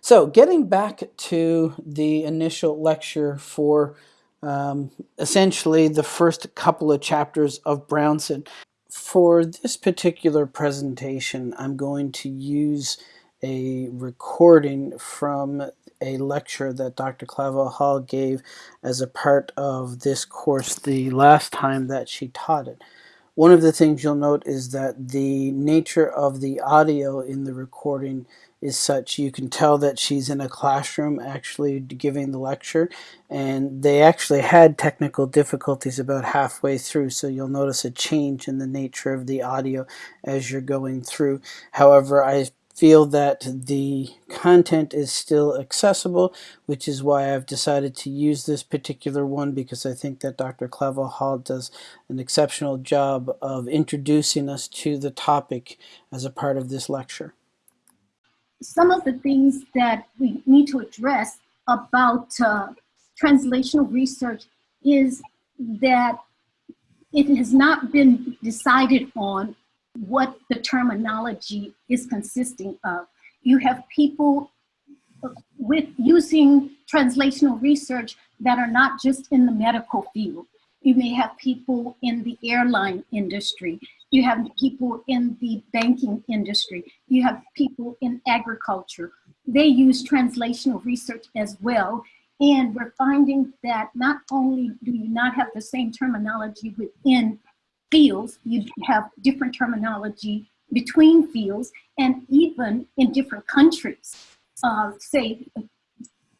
So getting back to the initial lecture for um, essentially the first couple of chapters of Brownson. For this particular presentation, I'm going to use a recording from a lecture that Dr. Clavel Hall gave as a part of this course the last time that she taught it. One of the things you'll note is that the nature of the audio in the recording is such you can tell that she's in a classroom actually giving the lecture and they actually had technical difficulties about halfway through so you'll notice a change in the nature of the audio as you're going through however I feel that the content is still accessible, which is why I've decided to use this particular one because I think that Dr. Clavel Hall does an exceptional job of introducing us to the topic as a part of this lecture. Some of the things that we need to address about uh, translational research is that it has not been decided on what the terminology is consisting of. You have people with using translational research that are not just in the medical field. You may have people in the airline industry. You have people in the banking industry. You have people in agriculture. They use translational research as well. And we're finding that not only do you not have the same terminology within fields, you have different terminology between fields and even in different countries. Uh, say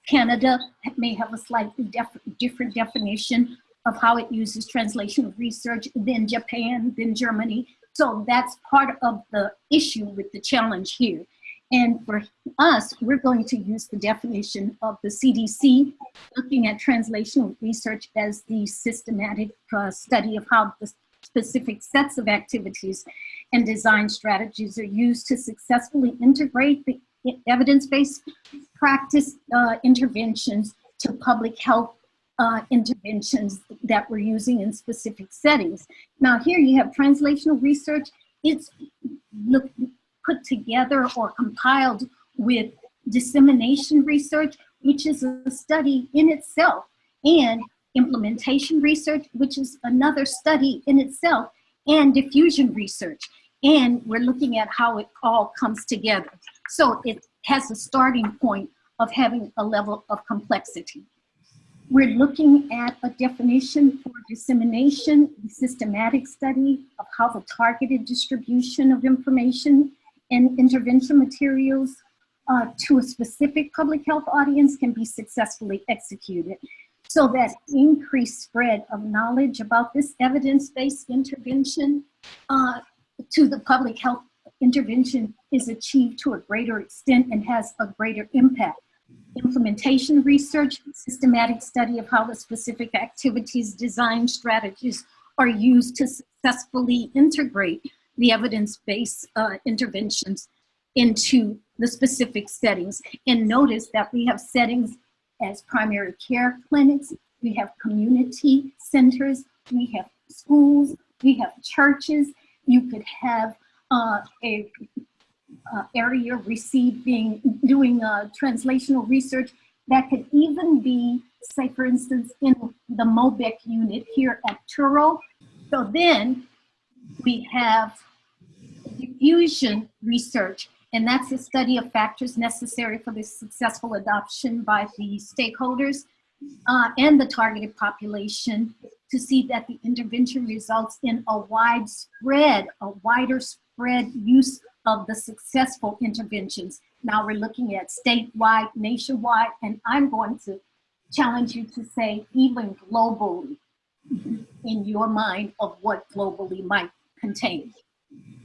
Canada may have a slightly def different definition of how it uses translational research than Japan, than Germany. So that's part of the issue with the challenge here. And for us, we're going to use the definition of the CDC, looking at translational research as the systematic uh, study of how the specific sets of activities and design strategies are used to successfully integrate the evidence-based practice uh, interventions to public health uh, interventions that we're using in specific settings. Now here you have translational research. It's look, put together or compiled with dissemination research, which is a study in itself. And implementation research, which is another study in itself, and diffusion research. And we're looking at how it all comes together. So it has a starting point of having a level of complexity. We're looking at a definition for dissemination, the systematic study of how the targeted distribution of information and intervention materials uh, to a specific public health audience can be successfully executed so that increased spread of knowledge about this evidence-based intervention uh, to the public health intervention is achieved to a greater extent and has a greater impact. Implementation research, systematic study of how the specific activities, design strategies are used to successfully integrate the evidence-based uh, interventions into the specific settings. And notice that we have settings as primary care clinics, we have community centers, we have schools, we have churches. You could have uh, a uh, area receiving, doing uh, translational research that could even be, say for instance, in the MOBEC unit here at Touro. So then we have diffusion research and that's the study of factors necessary for the successful adoption by the stakeholders uh, and the targeted population to see that the intervention results in a widespread, a wider spread use of the successful interventions. Now we're looking at statewide, nationwide, and I'm going to challenge you to say even globally in your mind of what globally might contain.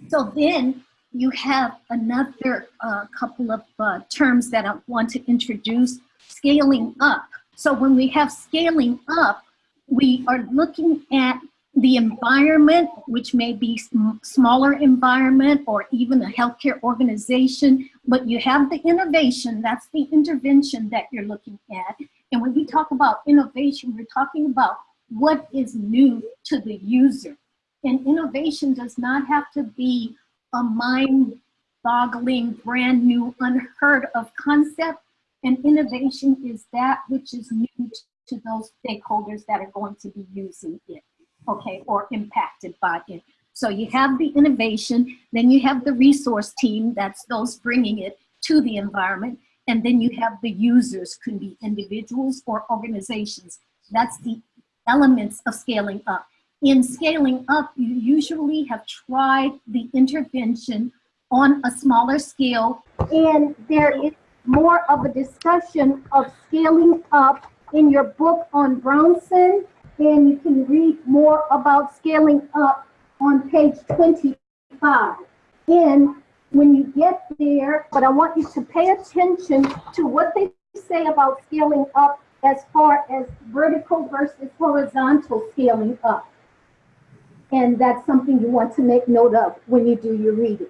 So then you have another uh, couple of uh, terms that I want to introduce, scaling up. So when we have scaling up, we are looking at the environment, which may be smaller environment or even a healthcare organization, but you have the innovation, that's the intervention that you're looking at. And when we talk about innovation, we're talking about what is new to the user. And innovation does not have to be a mind boggling, brand new, unheard of concept. And innovation is that which is new to those stakeholders that are going to be using it, okay, or impacted by it. So you have the innovation, then you have the resource team, that's those bringing it to the environment, and then you have the users, could be individuals or organizations. That's the elements of scaling up. In scaling up, you usually have tried the intervention on a smaller scale, and there is more of a discussion of scaling up in your book on Brownson, and you can read more about scaling up on page 25. And when you get there, but I want you to pay attention to what they say about scaling up as far as vertical versus horizontal scaling up. And that's something you want to make note of when you do your reading.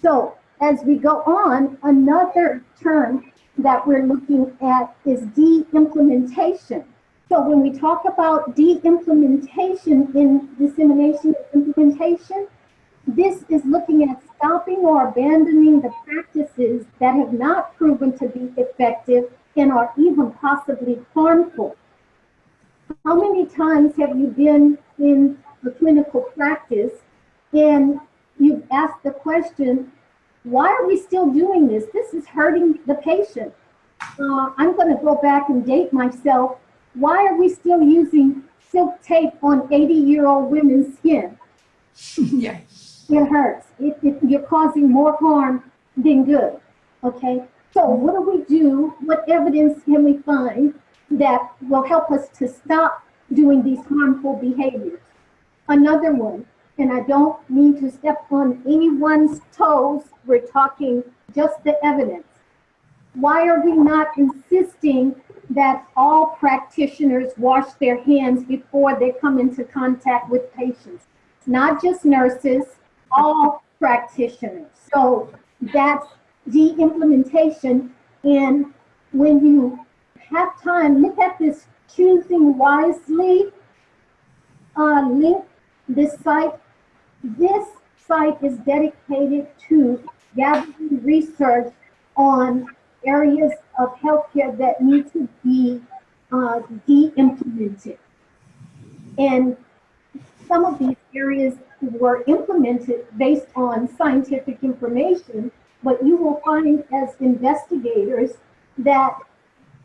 So as we go on, another term that we're looking at is de-implementation. So when we talk about de-implementation in dissemination implementation, this is looking at stopping or abandoning the practices that have not proven to be effective and are even possibly harmful. How many times have you been in a clinical practice and you've asked the question, why are we still doing this? This is hurting the patient. Uh, I'm going to go back and date myself. Why are we still using silk tape on 80 year old women's skin? yeah. It hurts. It, it, you're causing more harm than good. Okay. So what do we do? What evidence can we find that will help us to stop doing these harmful behaviors? Another one, and I don't mean to step on anyone's toes, we're talking just the evidence. Why are we not insisting that all practitioners wash their hands before they come into contact with patients? Not just nurses, all practitioners. So that's the implementation. And when you have time, look at this choosing wisely uh, link, this site. This site is dedicated to gathering research on areas of healthcare that need to be uh, de-implemented. And some of these areas were implemented based on scientific information, but you will find as investigators that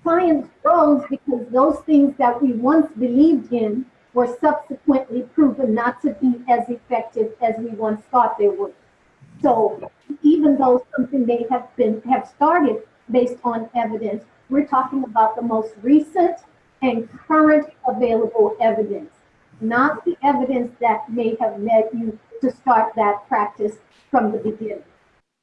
science grows because those things that we once believed in were subsequently proven not to be as effective as we once thought they were. So even though something may have been have started based on evidence, we're talking about the most recent and current available evidence, not the evidence that may have led you to start that practice from the beginning.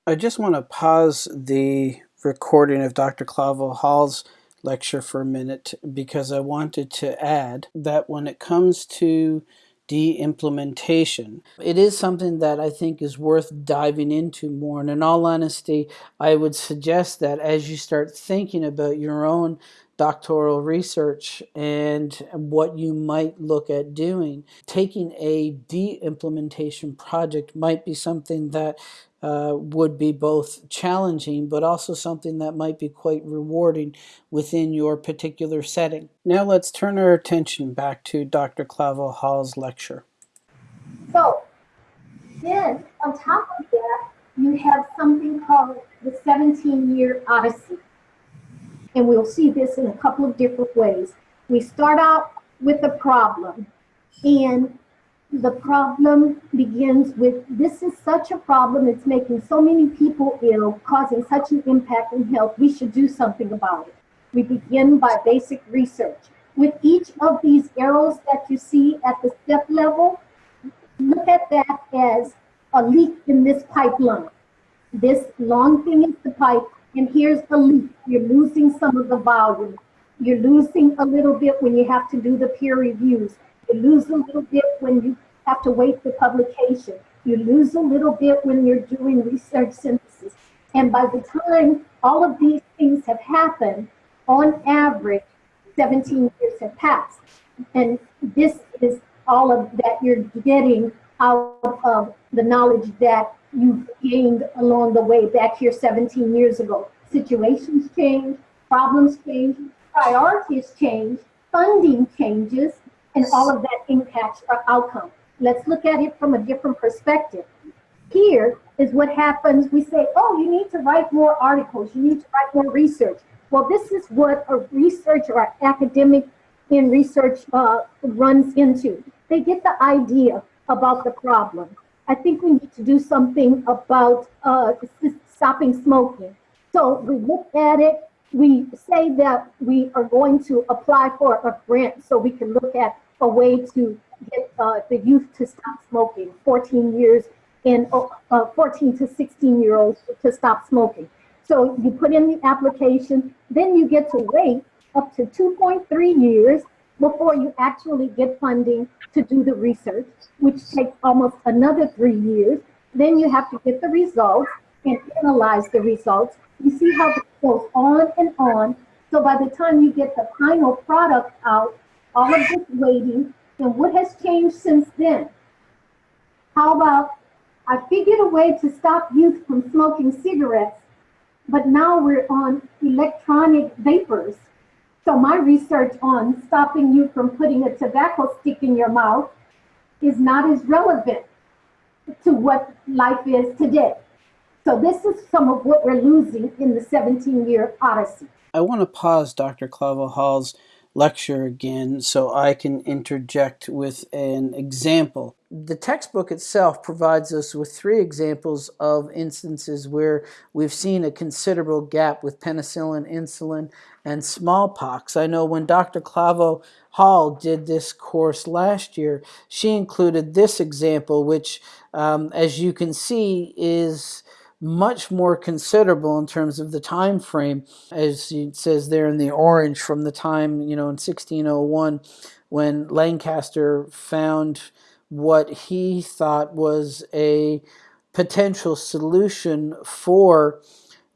I just want to pause the recording of Dr. Clavel Hall's lecture for a minute because I wanted to add that when it comes to de-implementation. It is something that I think is worth diving into more. And in all honesty, I would suggest that as you start thinking about your own doctoral research and what you might look at doing, taking a de-implementation project might be something that uh, would be both challenging but also something that might be quite rewarding within your particular setting. Now let's turn our attention back to Dr. Clavel Hall's lecture. So then on top of that, you have something called the 17-year odyssey. And we'll see this in a couple of different ways. We start out with a problem and the problem begins with this is such a problem, it's making so many people ill, causing such an impact in health, we should do something about it. We begin by basic research. With each of these arrows that you see at the step level, look at that as a leak in this pipeline. This long thing is the pipe, and here's the leak. You're losing some of the volume. You're losing a little bit when you have to do the peer reviews. You lose a little bit when you have to wait for publication. You lose a little bit when you're doing research synthesis. And by the time all of these things have happened, on average, 17 years have passed. And this is all of that you're getting out of the knowledge that you've gained along the way back here 17 years ago. situations change, problems change, priorities change, funding changes, and all of that impacts our outcome. Let's look at it from a different perspective. Here is what happens. We say, oh, you need to write more articles. You need to write more research. Well, this is what a research or academic in research uh, runs into. They get the idea about the problem. I think we need to do something about uh, stopping smoking. So we look at it, we say that we are going to apply for a grant so we can look at a way to get uh, the youth to stop smoking, 14 years in uh, uh 14 to 16 year olds to stop smoking. So you put in the application, then you get to wait up to 2.3 years before you actually get funding to do the research, which takes almost another three years. Then you have to get the results and analyze the results. You see how it goes on and on. So by the time you get the final product out, all of this waiting, and what has changed since then? How about I figured a way to stop youth from smoking cigarettes, but now we're on electronic vapors. So my research on stopping you from putting a tobacco stick in your mouth is not as relevant to what life is today. So this is some of what we're losing in the 17-year odyssey. I want to pause Dr. Clavel Hall's lecture again so I can interject with an example. The textbook itself provides us with three examples of instances where we've seen a considerable gap with penicillin, insulin, and smallpox. I know when Dr. Clavel Hall did this course last year, she included this example, which, um, as you can see, is much more considerable in terms of the time frame, as it says there in the orange, from the time, you know, in 1601 when Lancaster found what he thought was a potential solution for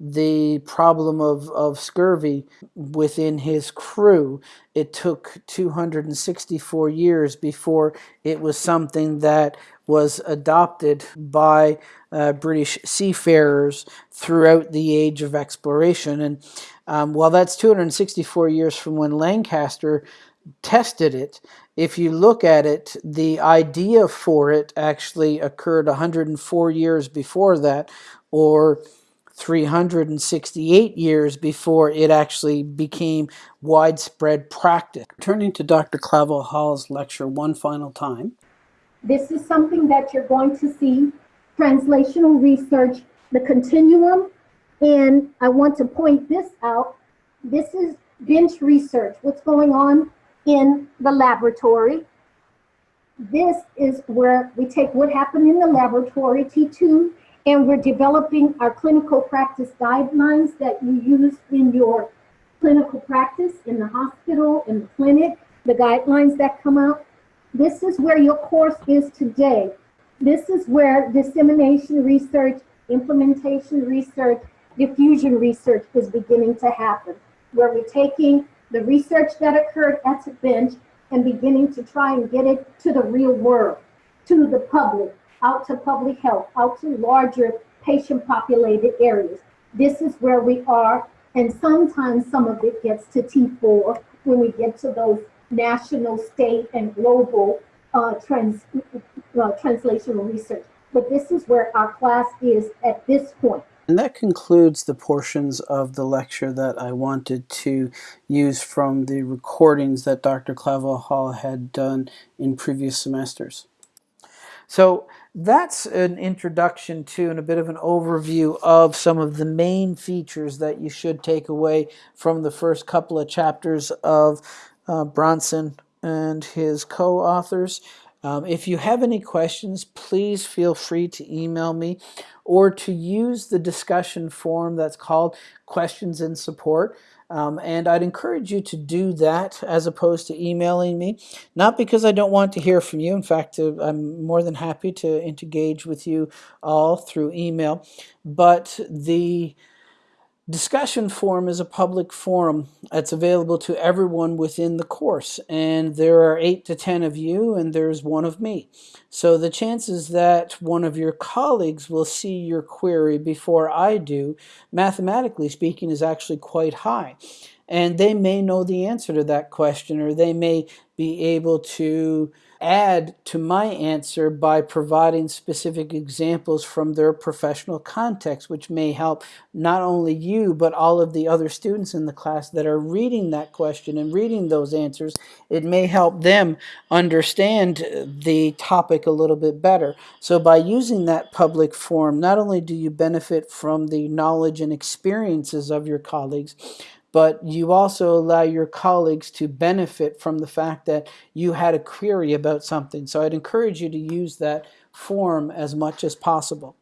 the problem of, of scurvy within his crew. It took 264 years before it was something that was adopted by uh, British seafarers throughout the age of exploration. And um, while that's 264 years from when Lancaster tested it, if you look at it, the idea for it actually occurred 104 years before that, or 368 years before it actually became widespread practice. Turning to Dr. Clavel Hall's lecture one final time. This is something that you're going to see translational research, the continuum. And I want to point this out. This is bench research, what's going on in the laboratory. This is where we take what happened in the laboratory, T2, and we're developing our clinical practice guidelines that you use in your clinical practice in the hospital, in the clinic, the guidelines that come out. This is where your course is today. This is where dissemination research, implementation research, diffusion research is beginning to happen, where we're taking the research that occurred at the bench and beginning to try and get it to the real world, to the public, out to public health, out to larger patient populated areas. This is where we are. And sometimes some of it gets to T4 when we get to those national, state, and global uh, trans, uh, translational research. But this is where our class is at this point. And that concludes the portions of the lecture that I wanted to use from the recordings that Dr. Clavel Hall had done in previous semesters. So that's an introduction to and a bit of an overview of some of the main features that you should take away from the first couple of chapters of uh, Brownson and his co-authors. Um, if you have any questions, please feel free to email me or to use the discussion forum that's called Questions and Support. Um, and I'd encourage you to do that as opposed to emailing me. Not because I don't want to hear from you. In fact, uh, I'm more than happy to engage with you all through email. But the Discussion forum is a public forum that's available to everyone within the course, and there are eight to ten of you, and there's one of me. So the chances that one of your colleagues will see your query before I do, mathematically speaking, is actually quite high. And they may know the answer to that question, or they may be able to add to my answer by providing specific examples from their professional context, which may help not only you, but all of the other students in the class that are reading that question and reading those answers. It may help them understand the topic a little bit better. So by using that public forum, not only do you benefit from the knowledge and experiences of your colleagues, but you also allow your colleagues to benefit from the fact that you had a query about something. So I'd encourage you to use that form as much as possible.